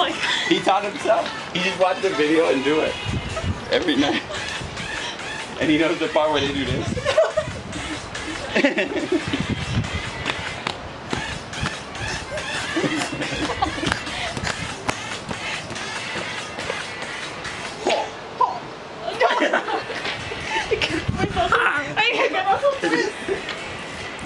like. He taught himself. He just watched the video and do it every night. And he knows the part where they do this.